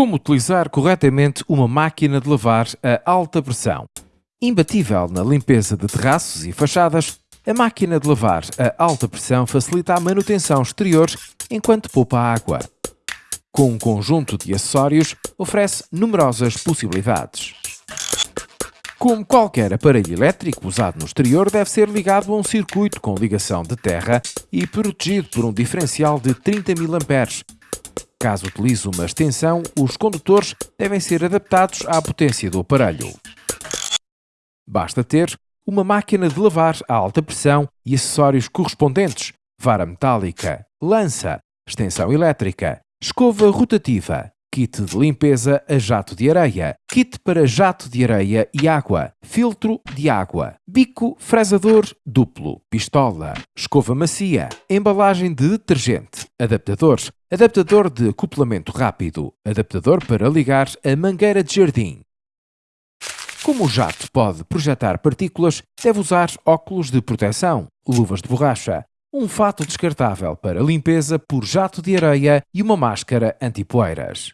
Como utilizar corretamente uma máquina de lavar a alta pressão? Imbatível na limpeza de terraços e fachadas, a máquina de lavar a alta pressão facilita a manutenção exterior enquanto poupa água. Com um conjunto de acessórios, oferece numerosas possibilidades. Como qualquer aparelho elétrico usado no exterior, deve ser ligado a um circuito com ligação de terra e protegido por um diferencial de 30 mA. Caso utilize uma extensão, os condutores devem ser adaptados à potência do aparelho. Basta ter uma máquina de lavar a alta pressão e acessórios correspondentes, vara metálica, lança, extensão elétrica, escova rotativa, kit de limpeza a jato de areia, kit para jato de areia e água, filtro de água, bico fresador duplo, pistola, escova macia, embalagem de detergente, adaptadores, adaptador de acoplamento rápido, adaptador para ligar a mangueira de jardim. Como o jato pode projetar partículas, deve usar óculos de proteção, luvas de borracha, um fato descartável para limpeza por jato de areia e uma máscara anti-poeiras.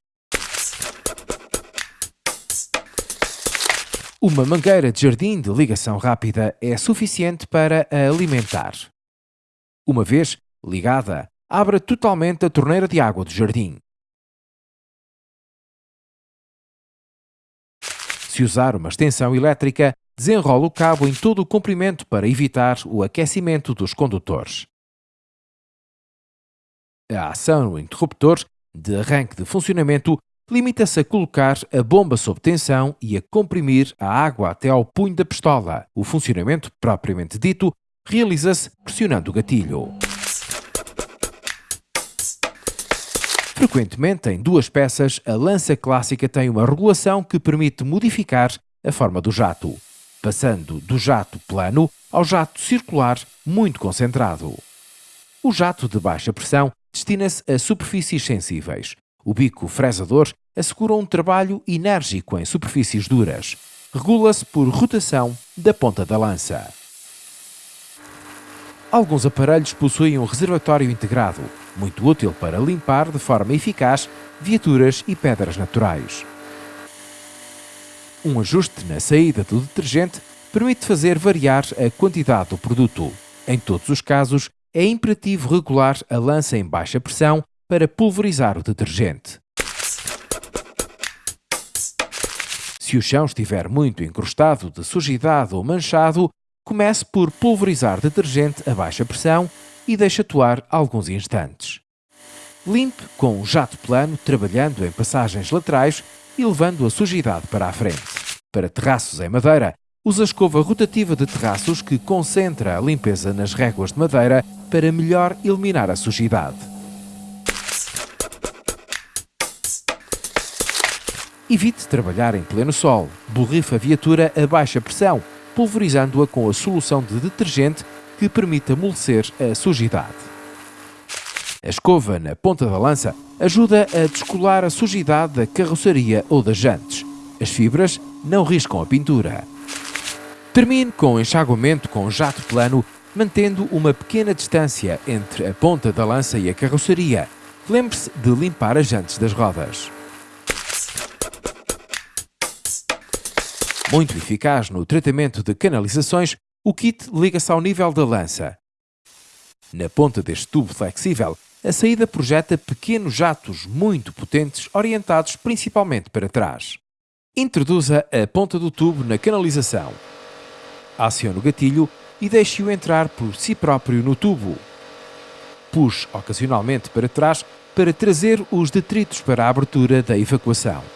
Uma mangueira de jardim de ligação rápida é suficiente para a alimentar. Uma vez ligada, abra totalmente a torneira de água do jardim. Se usar uma extensão elétrica, desenrola o cabo em todo o comprimento para evitar o aquecimento dos condutores. A ação no interruptor de arranque de funcionamento limita-se a colocar a bomba sob tensão e a comprimir a água até ao punho da pistola. O funcionamento propriamente dito realiza-se pressionando o gatilho. Frequentemente, em duas peças, a lança clássica tem uma regulação que permite modificar a forma do jato, passando do jato plano ao jato circular muito concentrado. O jato de baixa pressão destina-se a superfícies sensíveis, o bico fresador assegura um trabalho enérgico em superfícies duras. Regula-se por rotação da ponta da lança. Alguns aparelhos possuem um reservatório integrado, muito útil para limpar de forma eficaz viaturas e pedras naturais. Um ajuste na saída do detergente permite fazer variar a quantidade do produto. Em todos os casos, é imperativo regular a lança em baixa pressão para pulverizar o detergente. Se o chão estiver muito encrustado de sujidade ou manchado, comece por pulverizar detergente a baixa pressão e deixe atuar alguns instantes. Limpe com um jato plano, trabalhando em passagens laterais e levando a sujidade para a frente. Para terraços em madeira, use a escova rotativa de terraços que concentra a limpeza nas réguas de madeira para melhor eliminar a sujidade. Evite trabalhar em pleno sol. Borrife a viatura a baixa pressão, pulverizando-a com a solução de detergente que permite amolecer a sujidade. A escova na ponta da lança ajuda a descolar a sujidade da carroceria ou das jantes. As fibras não riscam a pintura. Termine com enxaguamento com jato plano, mantendo uma pequena distância entre a ponta da lança e a carroceria. Lembre-se de limpar as jantes das rodas. Muito eficaz no tratamento de canalizações, o kit liga-se ao nível da lança. Na ponta deste tubo flexível, a saída projeta pequenos jatos muito potentes orientados principalmente para trás. Introduza a ponta do tubo na canalização. Acione o gatilho e deixe-o entrar por si próprio no tubo. Puxe ocasionalmente para trás para trazer os detritos para a abertura da evacuação.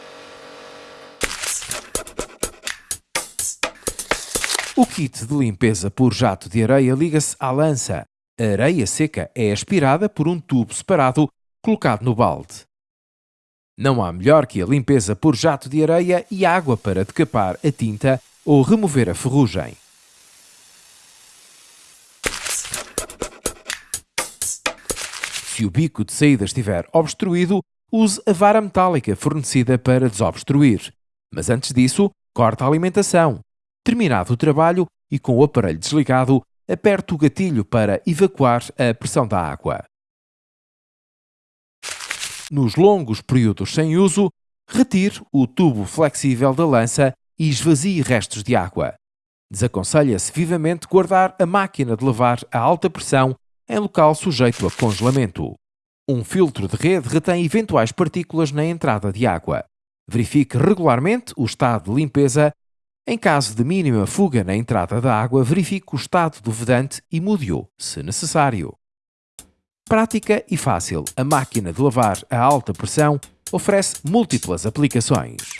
O kit de limpeza por jato de areia liga-se à lança. A areia seca é aspirada por um tubo separado colocado no balde. Não há melhor que a limpeza por jato de areia e água para decapar a tinta ou remover a ferrugem. Se o bico de saída estiver obstruído, use a vara metálica fornecida para desobstruir. Mas antes disso, corte a alimentação. Terminado o trabalho e com o aparelho desligado, aperte o gatilho para evacuar a pressão da água. Nos longos períodos sem uso, Retire o tubo flexível da lança e esvazie restos de água. Desaconselha-se vivamente guardar a máquina de lavar a alta pressão em local sujeito a congelamento. Um filtro de rede retém eventuais partículas na entrada de água. Verifique regularmente o estado de limpeza. Em caso de mínima fuga na entrada da água, verifique o estado do vedante e mude-o, se necessário. Prática e fácil, a máquina de lavar a alta pressão oferece múltiplas aplicações.